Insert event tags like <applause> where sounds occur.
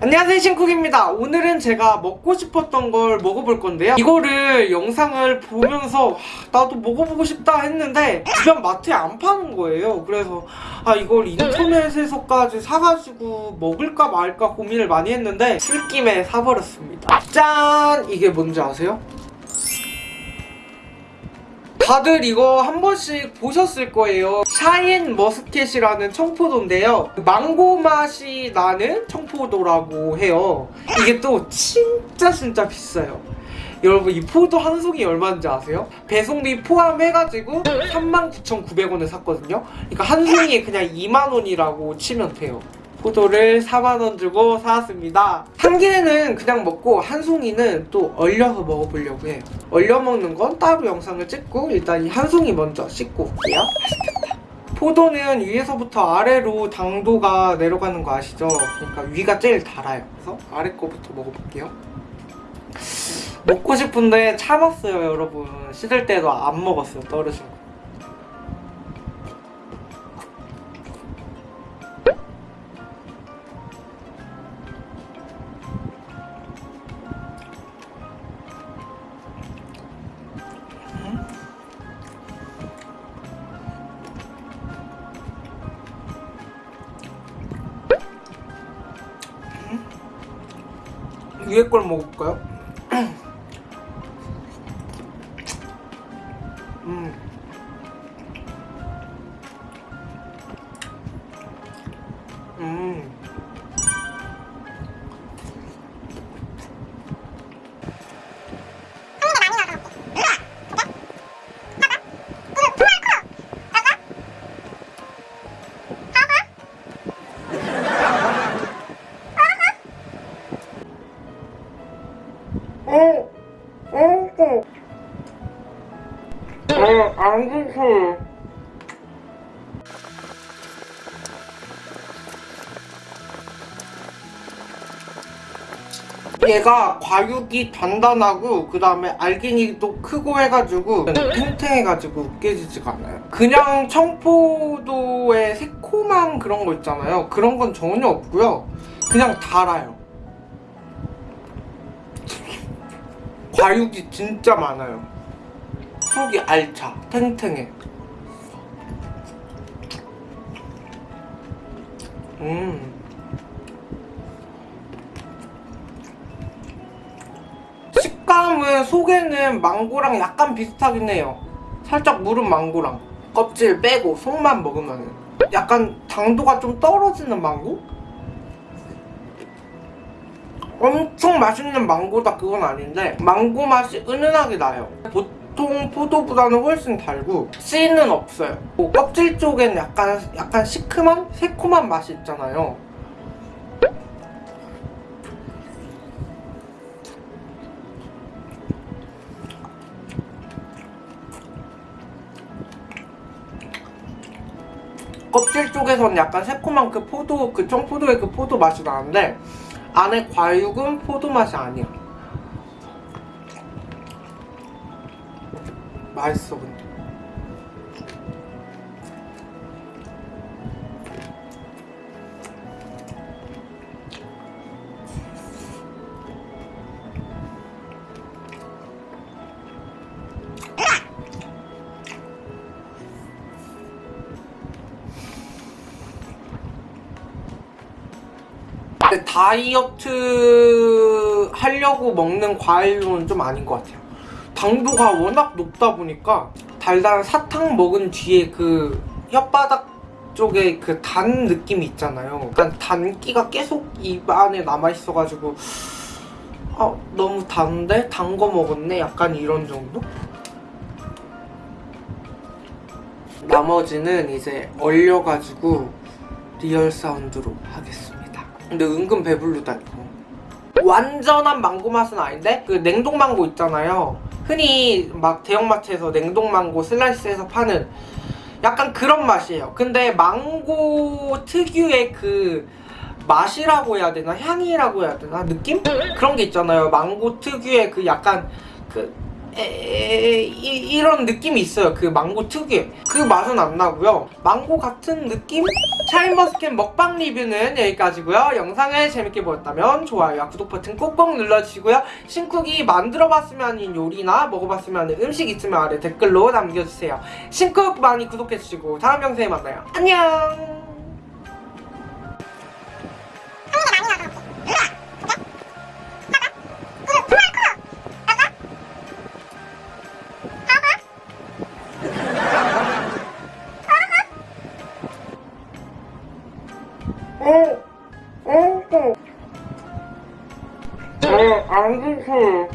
안녕하세요 신쿡입니다 오늘은 제가 먹고 싶었던 걸 먹어볼 건데요 이거를 영상을 보면서 하, 나도 먹어보고 싶다 했는데 주변 마트에 안 파는 거예요 그래서 아 이걸 인터넷에서까지 사가지고 먹을까 말까 고민을 많이 했는데 술김에 사버렸습니다 짠! 이게 뭔지 아세요? 다들 이거 한 번씩 보셨을 거예요. 샤인 머스켓이라는 청포도인데요. 망고 맛이 나는 청포도라고 해요. 이게 또 진짜 진짜 비싸요. 여러분 이 포도 한 송이 얼마인지 아세요? 배송비 포함해가지고 39,900원에 샀거든요. 그러니까 한 송이에 그냥 2만원이라고 치면 돼요 포도를 4만원 주고 사왔습니다. 한 개는 그냥 먹고 한 송이는 또 얼려서 먹어보려고 해요. 얼려 먹는 건 따로 영상을 찍고 일단 이 한 송이 먼저 씻고 올게요. 포도는 위에서부터 아래로 당도가 내려가는 거 아시죠? 그러니까 위가 제일 달아요. 그래서 아래 거부터 먹어볼게요. 먹고 싶은데 참았어요 여러분. 씻을 때도 안 먹었어요. 떨어진 거 위에 걸 먹을까요? <clears throat> 음. 음. 안 드세요. 얘가 과육이 단단하고 그 다음에 알갱이도 크고 해가지고 탱탱해가지고 깨지지가 않아요. 그냥 청포도의 새콤한 그런 거 있잖아요. 그런 건 전혀 없고요. 그냥 달아요. 과육이 진짜 많아요 속이 알차 탱탱해. 음. 식감은 속에는 망고랑 약간 비슷하긴 해요. 살짝 무른 망고랑 껍질 빼고 속만 먹으면 약간 당도가 좀 떨어지는 망고? 엄청 맛있는 망고다 그건 아닌데 망고 맛이 은은하게 나요 보통 포도보다는 훨씬 달고 씨는 없어요 뭐 껍질 쪽엔 약간 약간 시큼한? 새콤한 맛이 있잖아요 껍질 쪽에서는 약간 새콤한 그 포도 그 청포도의 그 포도 맛이 나는데 안에 과육은 포도 맛이 아니야 맛있어 근데 근데 다이어트 하려고 먹는 과일로는 좀 아닌 것 같아요 당도가 워낙 높다 보니까 달달한 사탕 먹은 뒤에 그 혓바닥 쪽에 그 단 느낌이 있잖아요 약간 단기가 계속 입 안에 남아있어가지고 아 너무 단데? 단 거 먹었네? 약간 이런 정도? 나머지는 이제 얼려가지고 real sound로 하겠습니다 근데 은근 배부르다 이거 완전한 망고 맛은 아닌데? 그 냉동망고 있잖아요. 흔히 막 대형마트에서 냉동망고 슬라이스해서 파는 약간 그런 맛이에요. 근데 망고 특유의 그 맛이라고 해야 되나? 향이라고 해야 되나? 느낌? 그런 게 있잖아요. 망고 특유의 그 약간 그 에, 이, 이런 느낌이 있어요. 그 망고 특유의. 그 맛은 안 나고요. 망고 같은 느낌? 샤인머스켓 먹방 리뷰는 여기까지고요. 영상을 재밌게 보셨다면 좋아요와 구독 버튼 꼭꼭 눌러주시고요. 신쿡이 만들어봤으면 하는 요리나 먹어봤으면 하는 음식 있으면 아래 댓글로 남겨주세요. 신쿡 많이 구독해주시고 다음 영상에 만나요. 안녕! eigentliche